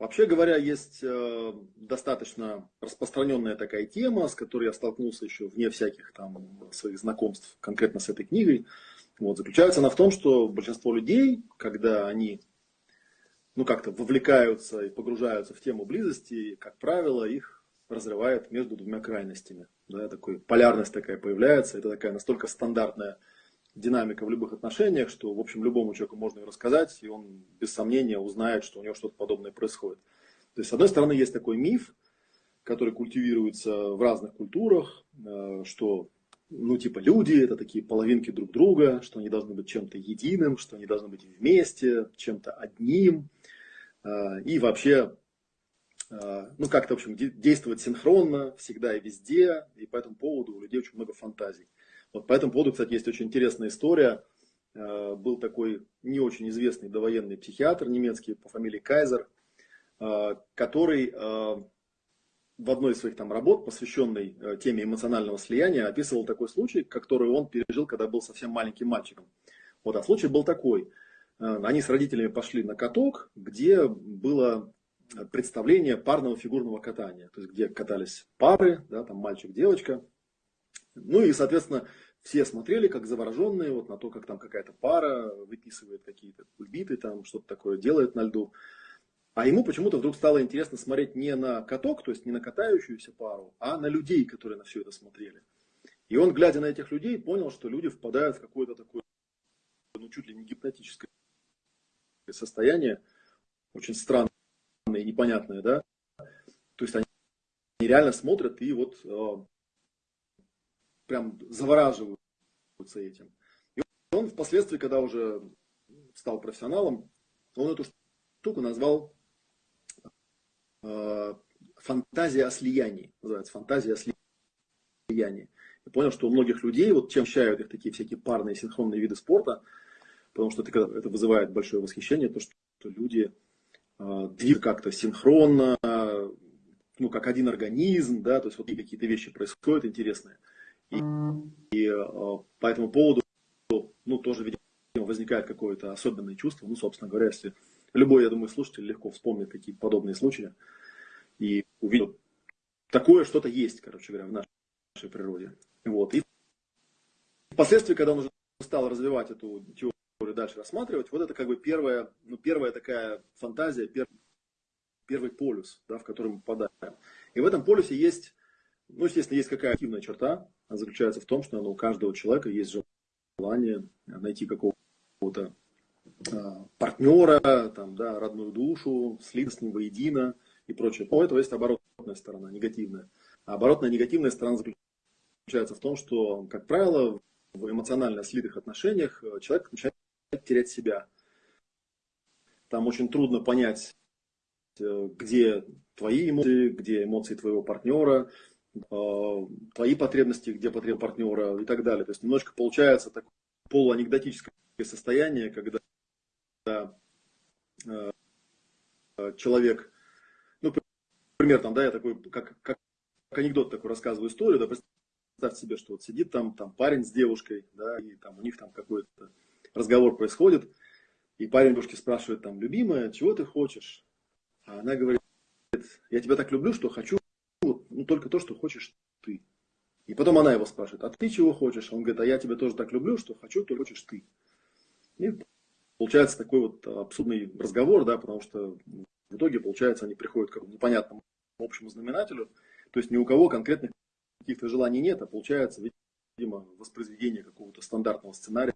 Вообще говоря, есть э, достаточно распространенная такая тема, с которой я столкнулся еще вне всяких там своих знакомств конкретно с этой книгой. Вот, заключается она в том, что большинство людей, когда они ну, как-то вовлекаются и погружаются в тему близости, как правило, их разрывает между двумя крайностями. Да, такой, полярность такая появляется, это такая настолько стандартная динамика в любых отношениях, что, в общем, любому человеку можно рассказать, и он без сомнения узнает, что у него что-то подобное происходит. То есть, с одной стороны, есть такой миф, который культивируется в разных культурах, э, что, ну, типа, люди – это такие половинки друг друга, что они должны быть чем-то единым, что они должны быть вместе, чем-то одним, э, и вообще, э, ну, как-то, в общем, действовать синхронно, всегда и везде, и по этому поводу у людей очень много фантазий. Вот по этому поводу, кстати, есть очень интересная история. Э, был такой не очень известный довоенный психиатр немецкий по фамилии Кайзер, э, который э, в одной из своих там работ, посвященной теме эмоционального слияния, описывал такой случай, который он пережил, когда был совсем маленьким мальчиком. Вот, а случай был такой. Они с родителями пошли на каток, где было представление парного фигурного катания, то есть где катались пары, да, там мальчик-девочка, ну и, соответственно, все смотрели как завороженные вот на то, как там какая-то пара выписывает какие-то кульбиты, там что-то такое делает на льду. А ему почему-то вдруг стало интересно смотреть не на каток, то есть не на катающуюся пару, а на людей, которые на все это смотрели. И он, глядя на этих людей, понял, что люди впадают в какое-то такое, ну, чуть ли не гипнотическое состояние, очень странное и непонятное, да. То есть они реально смотрят и вот а, прям завораживаются этим. И он впоследствии, когда уже стал профессионалом, он эту штуку назвал э, фантазия о слиянии. Называется фантазия о слиянии. И понял, что у многих людей, вот чем считают их такие всякие парные синхронные виды спорта, потому что это, это вызывает большое восхищение, то, что люди э, двигаются как-то синхронно, ну, как один организм, да, то есть вот какие-то вещи происходят интересные. И, и э, по этому поводу, ну, тоже, видимо, возникает какое-то особенное чувство. Ну, собственно говоря, если любой, я думаю, слушатель легко вспомнит какие-то подобные случаи и увидел, такое что-то есть, короче говоря, в нашей природе. Вот. И впоследствии, когда он уже стал развивать эту теорию дальше рассматривать, вот это как бы первая, ну, первая такая фантазия, первый, первый полюс, да, в который мы попадаем. И в этом полюсе есть, ну, естественно, есть какая-то активная черта, заключается в том, что ну, у каждого человека есть желание найти какого-то а, партнера, там, да, родную душу, слиться с ним воедино и прочее. У этого есть оборотная сторона, негативная. А оборотная негативная сторона заключается в том, что, как правило, в эмоционально слитых отношениях э, человек начинает терять себя. Там очень трудно понять, э, где твои эмоции, где эмоции твоего партнера, твои потребности, где потреб партнера и так далее. То есть немножко получается такое полуанекдотическое состояние, когда э, человек, ну, например, там, да, я такой, как, как анекдот такой рассказываю историю, да, представьте себе, что вот сидит там, там парень с девушкой, да, и там у них там какой-то разговор происходит, и парень девушке спрашивает там, любимая, чего ты хочешь? А она говорит, я тебя так люблю, что хочу только то, что хочешь ты. И потом она его спрашивает, а ты чего хочешь? Он говорит, а я тебя тоже так люблю, что хочу, то хочешь ты. И получается такой вот абсурдный разговор, да, потому что в итоге, получается, они приходят к непонятному общему знаменателю. То есть ни у кого конкретных каких-то желаний нет, а получается, видимо, воспроизведение какого-то стандартного сценария,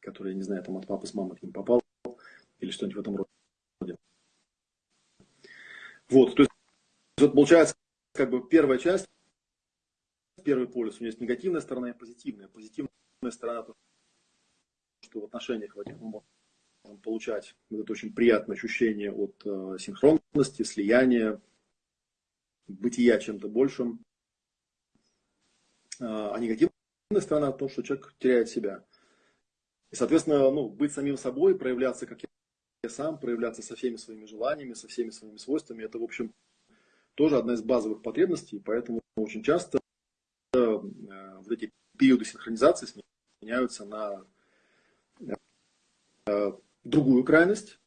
который, я не знаю, там от папы с мамой к ним попал, или что-нибудь в этом роде. Вот, то есть, вот получается, как бы первая часть, первый полюс, у него есть негативная сторона и позитивная. Позитивная сторона, то, что в отношениях в этих мы можем получать вот это очень приятное ощущение от э, синхронности, слияния, бытия чем-то большим. А, а негативная сторона то, что человек теряет себя. И, соответственно, ну, быть самим собой, проявляться как я сам, проявляться со всеми своими желаниями, со всеми своими свойствами, это, в общем, тоже одна из базовых потребностей, поэтому очень часто э, вот эти периоды синхронизации сменяются на э, другую крайность,